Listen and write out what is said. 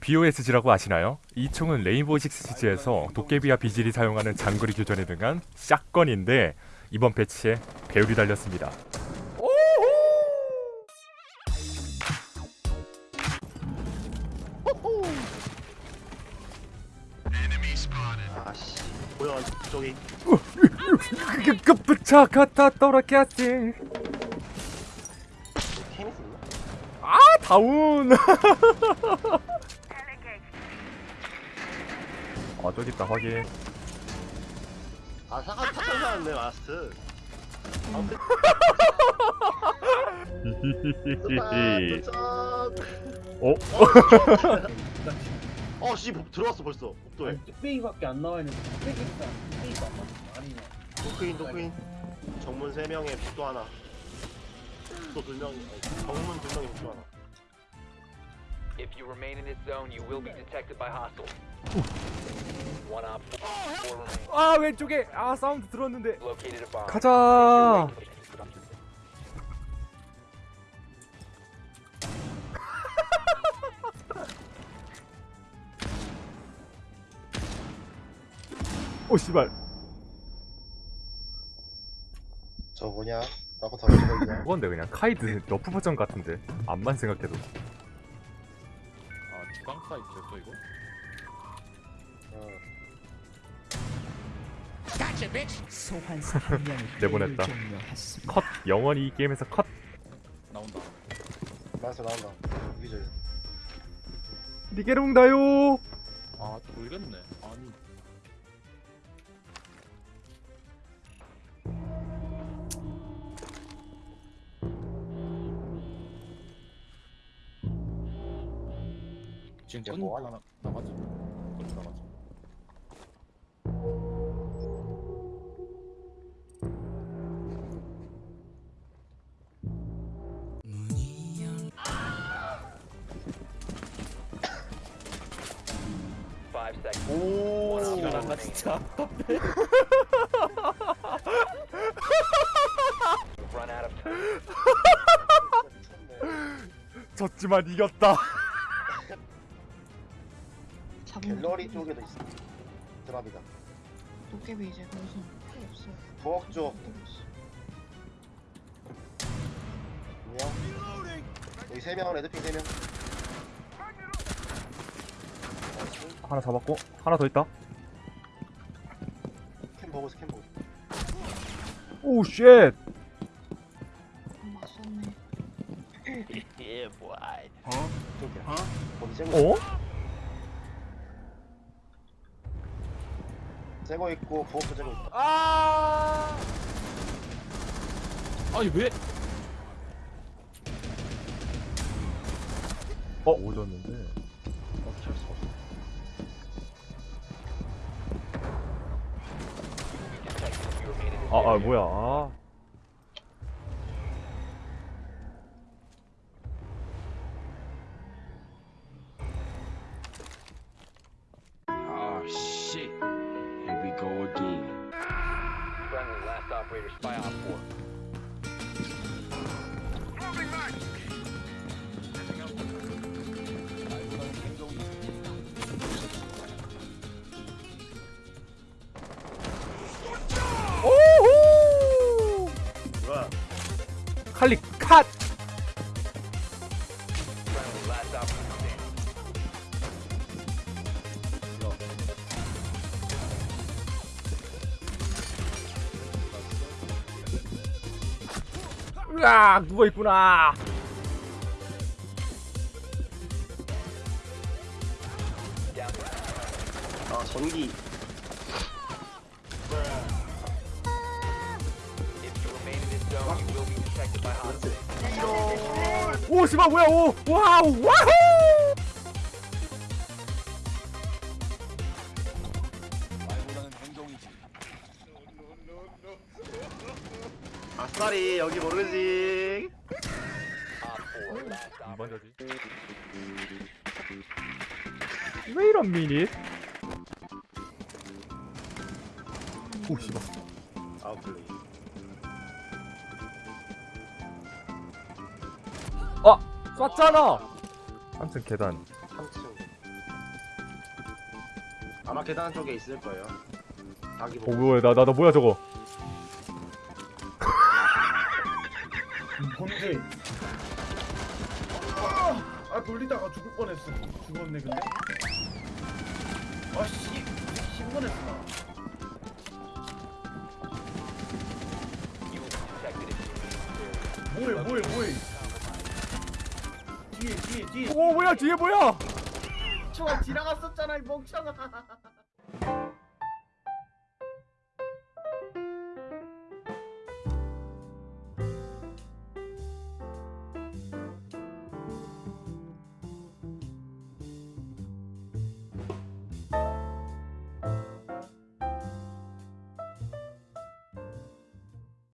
BOSG라고 아시나요? 이 총은 레인보우 식스 시즈에서 도깨비와 비질이 사용하는 장거리 교전에 등한 샷건인데 이번 패치에 배율이 달렸습니다. 아씨 뭐야 저기 급부차 갖다 떨어겠지. 테니스 있나? 아 다운. 아 저기 있다 확인. 아 사과 타천사였네 마스트 아무튼 어? 어씨 들어왔어 벌써. 복도에. 뚝배기밖에 안 나와 있는데 뚝배기가 뚝배기가 안 나와. 아니네 도크인 도크인. 정문 3명에 복도 하나. 복도 2명 정문 2명에 복도 하나. If you remain in this zone, you will be detected by hostiles. 아 왼쪽에 아 사운드 들었는데. 가자. 오 씨발. 저 뭐냐? 라고 수가 있냐 그건데 그냥 카이드 러프 버전 같은데 암만 생각해도 아 주강 사이트죠 또 이거? 어. 소환사 한 명이 내보냈다. 종료했습니다. 컷 영원히 이 게임에서 컷. 나온다. 마스터 나온다. 여기저기 리게롱다요. 아 돌겠네. 아니. 지금 뭐 하나? 오 remaining. 진짜 You've run out of time. 졌지만 이겼다 갤러리 쪽에도 있어 드랍이다 도깨비 이제 거기서 필요 없어요. 부엌 쪽 안녕 여기 3명 레드핑 3명 하나 잡았고 하나 더 있다. 스캔 보고 스캔 보고 오쉣! 안 맞췄네. Yeah, boy. 저기야. 어디 쌩거 어? 쌩거 있고 부엌도 쌩거 있다. 아니 왜? 어 오졌는데 아, 아 뭐야 Oh, ah, shit. Here we go again. Friendly last operator spy on 4. 칼리 컷. 으악 누워있구나 아 전기 오 씨발 뭐야 오 와우 와우! 아싸리 여기 모르지. 이번 저지 왜 이런 미닛 오 씨발 아웃플레이 쐈잖아 3층 계단 3층 아마 계단 쪽에 있을 거예요. 자기 어 보고. 뭐야 나 나 나 뭐야 저거 범죄. 아, 아 돌리다가 죽을 뻔했어. 죽었네 근데. 아씨, 신문했어 뭐해 뭐해 뭐해. 뒤에 뒤에 뒤에. 오 뭐야 뒤에 뭐야? 추가 지나갔었잖아 이 멍청아.